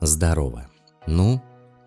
Здорово. Ну,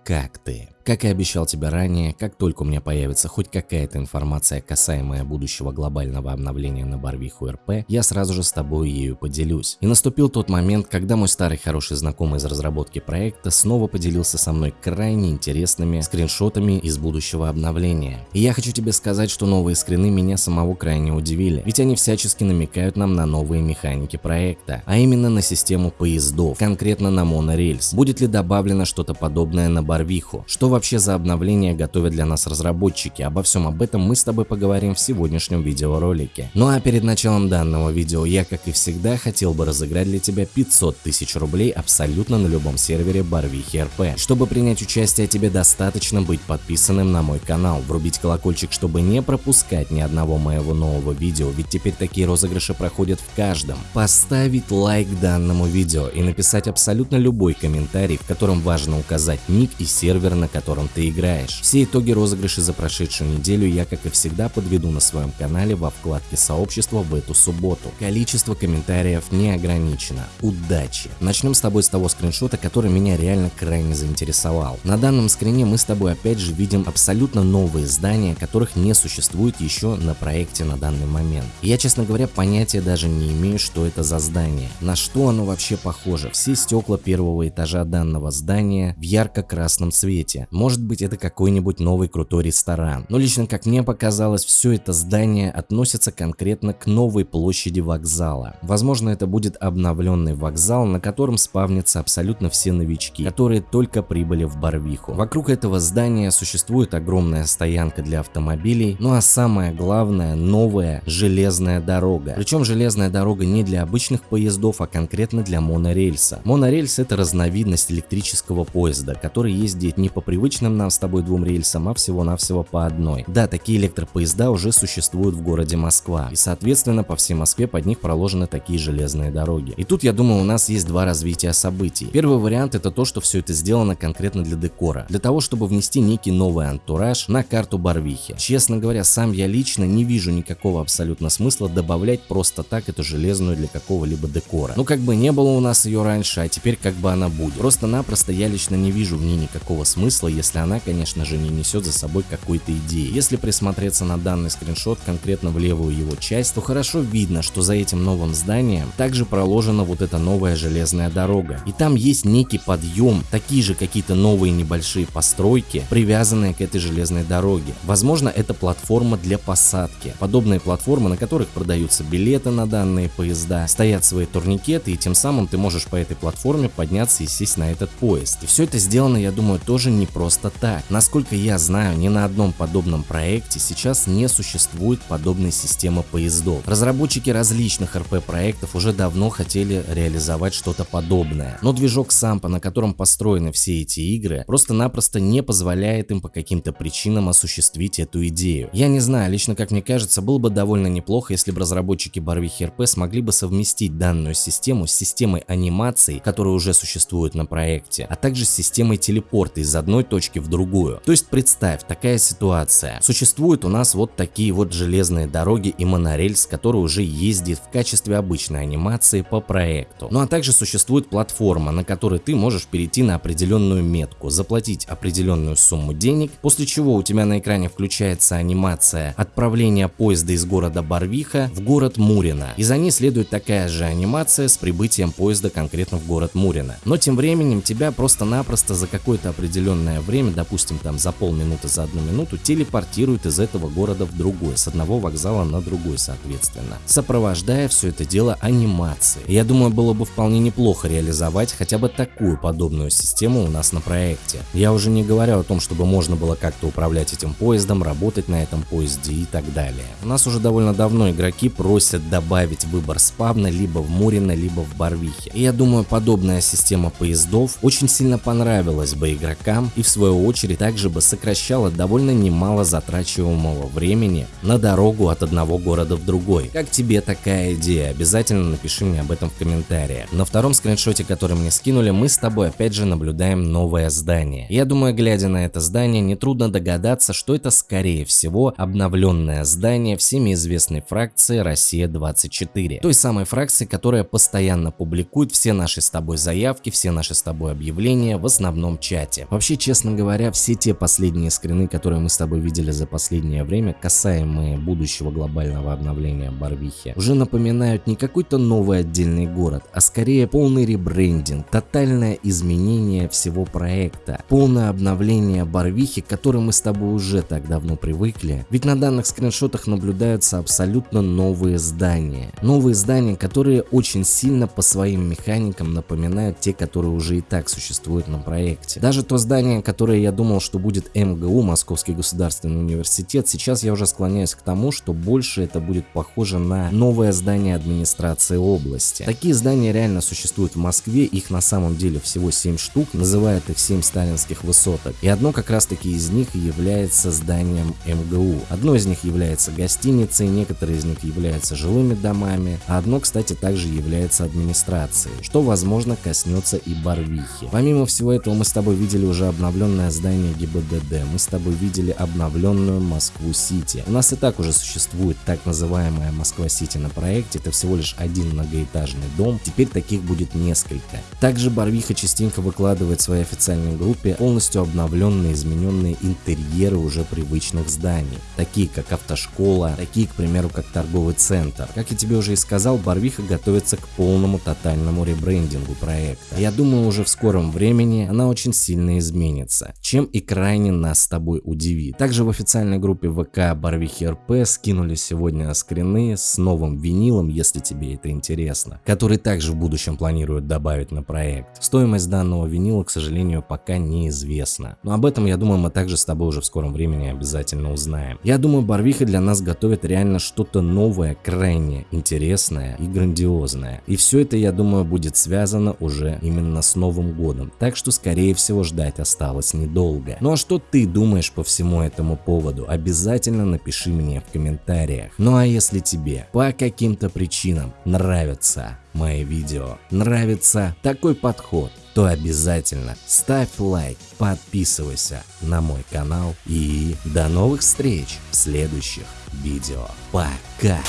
как ты? Как и обещал тебе ранее, как только у меня появится хоть какая-то информация, касаемая будущего глобального обновления на Барвиху РП, я сразу же с тобой ею поделюсь. И наступил тот момент, когда мой старый хороший знакомый из разработки проекта снова поделился со мной крайне интересными скриншотами из будущего обновления. И я хочу тебе сказать, что новые скрины меня самого крайне удивили, ведь они всячески намекают нам на новые механики проекта, а именно на систему поездов, конкретно на монорельс. Будет ли добавлено что-то подобное на Барвиху? Что вообще за обновления готовят для нас разработчики. Обо всем об этом мы с тобой поговорим в сегодняшнем видеоролике. Ну а перед началом данного видео я, как и всегда, хотел бы разыграть для тебя 500 тысяч рублей абсолютно на любом сервере Барвихи РП. Чтобы принять участие, тебе достаточно быть подписанным на мой канал, врубить колокольчик, чтобы не пропускать ни одного моего нового видео, ведь теперь такие розыгрыши проходят в каждом. Поставить лайк данному видео и написать абсолютно любой комментарий, в котором важно указать ник и сервер, на котором котором ты играешь. Все итоги розыгрыша за прошедшую неделю я, как и всегда, подведу на своем канале во вкладке сообщества в эту субботу. Количество комментариев не ограничено. Удачи! Начнем с тобой с того скриншота, который меня реально крайне заинтересовал. На данном скрине мы с тобой опять же видим абсолютно новые здания, которых не существует еще на проекте на данный момент. Я, честно говоря, понятия даже не имею, что это за здание. На что оно вообще похоже? Все стекла первого этажа данного здания в ярко-красном цвете. Может быть это какой-нибудь новый крутой ресторан. Но лично как мне показалось, все это здание относится конкретно к новой площади вокзала. Возможно это будет обновленный вокзал, на котором спавнятся абсолютно все новички, которые только прибыли в Барвиху. Вокруг этого здания существует огромная стоянка для автомобилей, ну а самое главное новая железная дорога. Причем железная дорога не для обычных поездов, а конкретно для монорельса. Монорельс это разновидность электрического поезда, который ездит не по привычному привычным нам с тобой двум рельсам, а всего-навсего по одной. Да, такие электропоезда уже существуют в городе Москва, и соответственно по всей Москве под них проложены такие железные дороги. И тут я думаю у нас есть два развития событий. Первый вариант это то, что все это сделано конкретно для декора, для того чтобы внести некий новый антураж на карту Барвихи. Честно говоря, сам я лично не вижу никакого абсолютно смысла добавлять просто так эту железную для какого-либо декора. Ну как бы не было у нас ее раньше, а теперь как бы она будет. Просто-напросто я лично не вижу в ней никакого смысла, если она, конечно же, не несет за собой какой-то идеи. Если присмотреться на данный скриншот конкретно в левую его часть, то хорошо видно, что за этим новым зданием также проложена вот эта новая железная дорога. И там есть некий подъем, такие же какие-то новые небольшие постройки, привязанные к этой железной дороге. Возможно, это платформа для посадки. Подобные платформы, на которых продаются билеты на данные поезда, стоят свои турникеты, и тем самым ты можешь по этой платформе подняться и сесть на этот поезд. И все это сделано, я думаю, тоже не просто просто так. Насколько я знаю, ни на одном подобном проекте сейчас не существует подобной системы поездов. Разработчики различных РП-проектов уже давно хотели реализовать что-то подобное, но движок Сампа, на котором построены все эти игры, просто-напросто не позволяет им по каким-то причинам осуществить эту идею. Я не знаю, лично как мне кажется, было бы довольно неплохо, если бы разработчики Барвихи РП смогли бы совместить данную систему с системой анимации, которая уже существует на проекте, а также с системой телепорта из одной точки в другую. То есть представь, такая ситуация. Существуют у нас вот такие вот железные дороги и монорельс, который уже ездит в качестве обычной анимации по проекту. Ну а также существует платформа, на которой ты можешь перейти на определенную метку, заплатить определенную сумму денег, после чего у тебя на экране включается анимация отправления поезда из города Барвиха в город Мурино. И за ней следует такая же анимация с прибытием поезда конкретно в город Мурино. Но тем временем тебя просто-напросто за какое-то определенное время, допустим, там за полминуты, за одну минуту, телепортирует из этого города в другой, с одного вокзала на другой, соответственно, сопровождая все это дело анимацией. Я думаю, было бы вполне неплохо реализовать хотя бы такую подобную систему у нас на проекте. Я уже не говорю о том, чтобы можно было как-то управлять этим поездом, работать на этом поезде и так далее. У нас уже довольно давно игроки просят добавить выбор спавна либо в Мурино, либо в Барвихе. И я думаю, подобная система поездов очень сильно понравилась бы игрокам и в свою очередь также бы сокращало довольно немало затрачиваемого времени на дорогу от одного города в другой. Как тебе такая идея? Обязательно напиши мне об этом в комментариях. На втором скриншоте, который мне скинули, мы с тобой опять же наблюдаем новое здание. Я думаю, глядя на это здание, нетрудно догадаться, что это скорее всего обновленное здание всеми известной фракции Россия-24. Той самой фракции, которая постоянно публикует все наши с тобой заявки, все наши с тобой объявления в основном чате. Вообще, честно говоря, все те последние скрины, которые мы с тобой видели за последнее время, касаемые будущего глобального обновления Барвихи, уже напоминают не какой-то новый отдельный город, а скорее полный ребрендинг, тотальное изменение всего проекта, полное обновление Барвихи, к которой мы с тобой уже так давно привыкли. Ведь на данных скриншотах наблюдаются абсолютно новые здания. Новые здания, которые очень сильно по своим механикам напоминают те, которые уже и так существуют на проекте. Даже то здание, которое я думал, что будет МГУ, Московский государственный университет, сейчас я уже склоняюсь к тому, что больше это будет похоже на новое здание администрации области. Такие здания реально существуют в Москве, их на самом деле всего 7 штук, называют их 7 сталинских высоток. И одно как раз таки из них является зданием МГУ. Одно из них является гостиницей, некоторые из них являются жилыми домами, а одно, кстати, также является администрацией, что возможно коснется и Барвихи. Помимо всего этого мы с тобой видели уже обновленное здание ГИБДД, мы с тобой видели обновленную Москву-Сити. У нас и так уже существует так называемая Москва-Сити на проекте, это всего лишь один многоэтажный дом, теперь таких будет несколько. Также Барвиха частенько выкладывает в своей официальной группе полностью обновленные, измененные интерьеры уже привычных зданий, такие как автошкола, такие, к примеру, как торговый центр. Как я тебе уже и сказал, Барвиха готовится к полному тотальному ребрендингу проекта. Я думаю, уже в скором времени она очень сильно изменится, чем и крайне нас с тобой удивит. Также в официальной группе ВК Барвихи РП скинули сегодня скрины с новым винилом, если тебе это интересно, который также в будущем планируют добавить на проект. Стоимость данного винила, к сожалению, пока неизвестна. Но об этом, я думаю, мы также с тобой уже в скором времени обязательно узнаем. Я думаю, Барвиха для нас готовит реально что-то новое, крайне интересное и грандиозное. И все это, я думаю, будет связано уже именно с Новым годом. Так что, скорее всего, ждать осталось недолго. Ну а что ты думаешь по всему этому поводу? Обязательно напиши мне в комментариях. Ну а если тебе по каким-то причинам нравятся мои видео, нравится такой подход, то обязательно ставь лайк, подписывайся на мой канал и до новых встреч в следующих видео. Пока!